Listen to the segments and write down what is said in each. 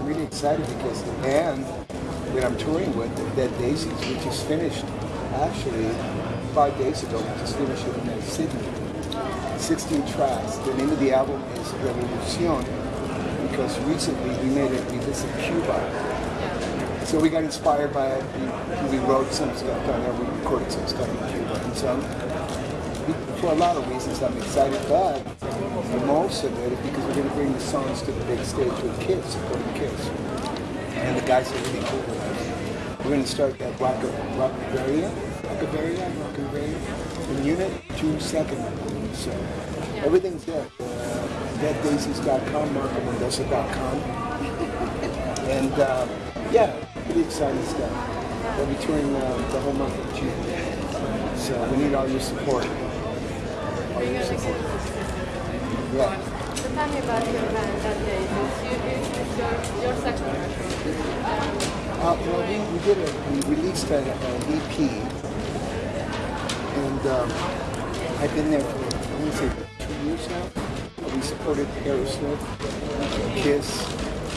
I'm really excited because the band that I'm touring with, Dead Daisies, we just finished actually five days ago. We just finished it in Sydney. 16 tracks. The name of the album is Revolucion because recently we made it. We visited Cuba. So we got inspired by it. We, we wrote some stuff down there. We recorded some stuff in Cuba. And so, for a lot of reasons, I'm excited. But the most of because we're going to bring the songs to the big stage with kids, supporting kids. And the guys are really cool with us. We're going to start at Rock Rockavaria, Rockavaria, Rockavaria, in Unit, June 2nd. So everything's there. Uh, DeadDaisies.com, MarcoMendoza.com. And uh, yeah, pretty exciting stuff. We'll be touring uh, the whole month of June. So we need all your support. All your support. Yeah. So tell me about your band that day. You, your, your second. Uh, well, we, we did a, we released an, EP, and um, I've been there for, I want to say, two years now. Uh, We supported Aerosmith, Kiss,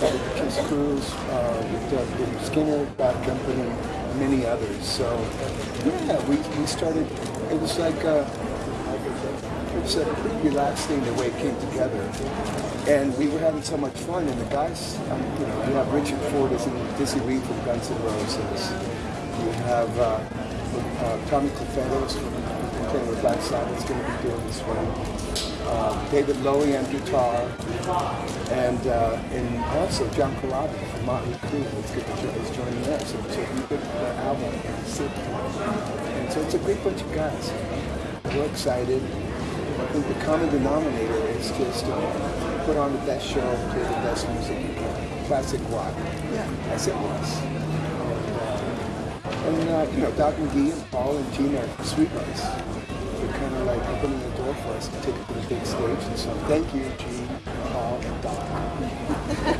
uh, the Kiss Cruise, uh, with uh, Billy Skinner, Bad Company, many others. So, yeah, we, we started, it was like, uh, it was a pretty relaxed thing the way it came together. And we were having so much fun, and the guys, um, you know, you have Richard Fortus as in Dizzy Reed from Guns N' Roses. You have uh, uh, Tommy Clufetos from playing with Black Sabbath is going to be doing this one. Uh, David Lowy on guitar, and uh, and also John Corabi from Motley Crue is, is joining us. So it's a good album. And so it's a great bunch of guys. We're excited. I think the common denominator is just to put on the best show, play the best music you can. Classic rock. Yeah. As it was. And, uh, you know, Doc McGhee and Paul and Gina are sweet sweethearts. They're kind of like opening the door for us to take it to the big stage. And so thank you, Gene, Paul, and Doc,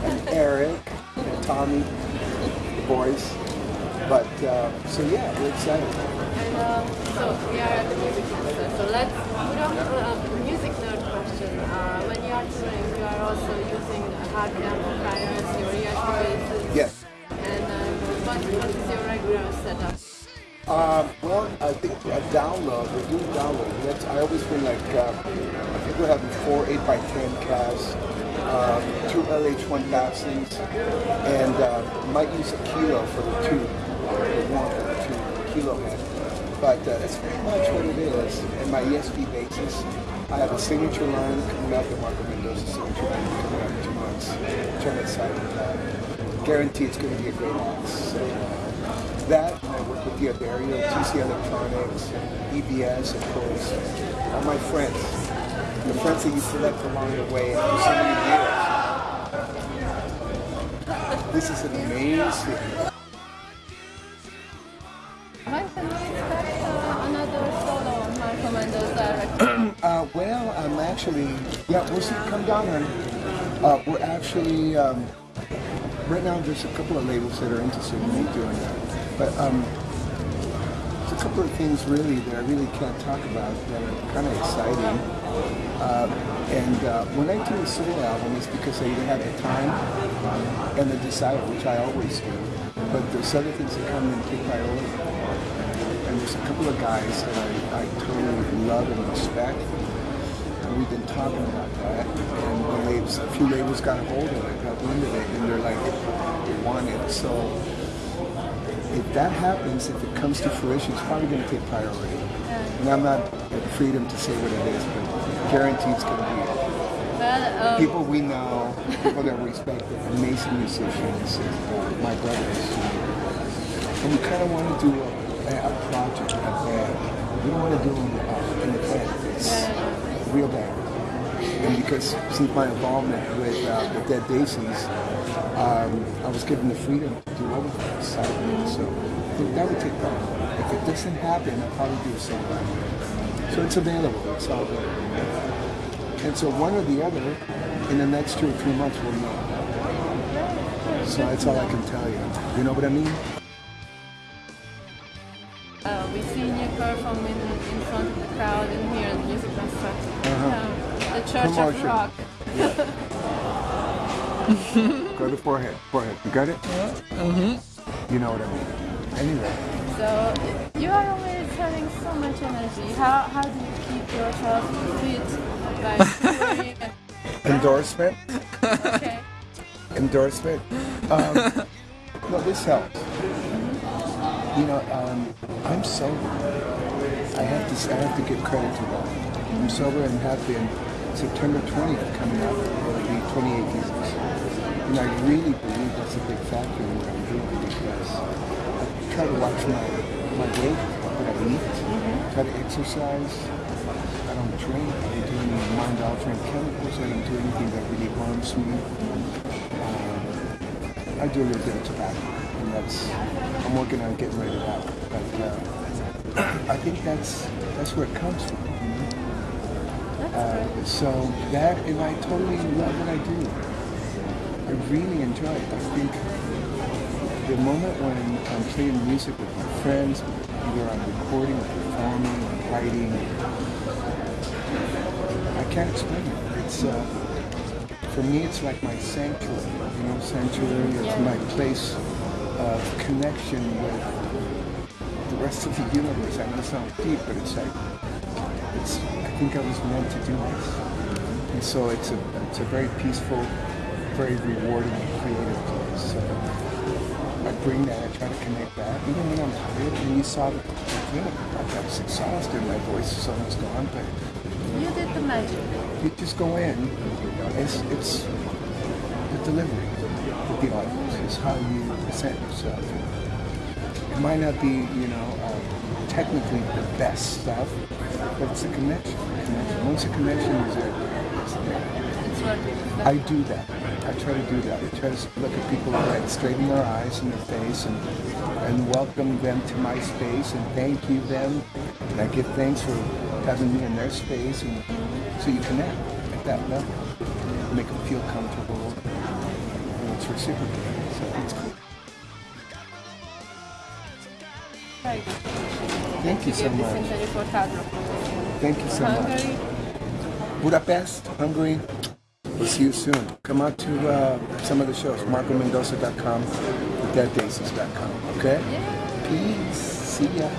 and Eric, and Tommy, the boys. But, uh, so yeah, we're excited. And um, so we are at the music concert. So let's put on a music nerd question. Uh, when you are touring, you are also amplifiers, your. Yes. And um, what, what is your regular setup? Um, well, I think a download, we're doing download. That's, I always been like, uh, I think we're having four 8x10 casts, um, two LH1000s, and uh, might use a kilo for the two, the one for the two kilo head. But uh, that's pretty much what it is. And my ESP basis, I have a signature line coming up, the Marco Mendoza signature line coming up in two months, which I'm. Guarantee it's going to be a great mix. So, uh, that, and I work with D'Addario, TC Electronics, EBS, of course, all my friends, the friends that you select along the way for so many years. This is amazing. Well, I'm actually, yeah, we'll see, come down here. Uh, we're actually, um, right now there's a couple of labels that are interested in me doing that. But um, there's a couple of things really that I really can't talk about that are kind of exciting. Uh, and uh, when I do a solo album, it's because I either have the time and the desire, which I always do. But there's other things that come and take my priority. And there's a couple of guys that I, I totally love and respect. We've been talking about that. And the labels, a few labels got a hold of it, got wind of it, and they're like, they want it. So if that happens, if it comes to fruition, it's probably going to take priority. And I'm not at freedom to say what it is, but guaranteed it's going to be Well, um, people we know, people that we respect, amazing musicians, and, my brothers. And we kind of want to do a, a project, a band. We don't want to do uh, an event. It's a real band. And because since my involvement with uh, the Dead Daisies, um, I was given the freedom to do other things. of it. So I that would take time. If it doesn't happen, I'll probably do a solo. So it's available. It's all there. And so one or the other, in the next two or three months, we'll know. So that's all I can tell you. You know what I mean? uh, we you perform in, in front of the crowd in here in Music Construct. Uh-huh. Um, the Church Promotion. of Rock. Go to forehead. Forehead. You got it? Mm-hmm. You know what I mean. Anyway, So you are always having so much energy. How how do you keep yourself fit Like, endorsement. okay. endorsement. Um, no, this helps. You know, um, I'm sober. I have to. I have to give credit to that. I'm sober and have been. September 20th coming up will be 28 years, and I really believe that's a big factor in what I'm doing because I try to watch my my weight, what I eat, try to exercise. I don't drink. I don't do any mind-altering chemicals. I don't do anything that really harms me. Um, I do a little bit of tobacco, and that's I'm working on getting rid of that. But uh, I think that's that's where it comes from. You know? That's Uh, so that, and I totally love what I do. I really enjoy it. I think the moment when I'm playing music with my friends, either I'm recording or performing or writing, I can't explain it. It's uh, for me, it's like my sanctuary. You know, sanctuary. It's Yeah. my place of connection with the rest of the universe. I know it sounds deep, but it's like it's. I think I was meant to do this, and so it's a it's a very peaceful, very rewarding, creative place. So I bring that. I try to connect that, even when I'm tired. And you saw the thing. I was exhausted. My voice is almost gone, but You did the magic. you just go in. It's it's the delivery the audience. It's how you present yourself. It might not be, you know, uh, technically the best stuff, but it's a connection. connection. Once a connection is there, it's there. I do that. I try to do that. I try to look at people right straight in their eyes and their face and, and welcome them to my space and thank you them. And I give thanks for having me in their space and so you connect at that level. Make them feel comfortable and it's reciprocated. So it's cool. Right. Thank you so much. interview for Hard Rock. Thank you so much. Budapest, Hungary. We'll see you soon. Come out to uh, some of the shows. MarcoMendoza.com, DeadDaisies.com. Okay? Peace. See ya.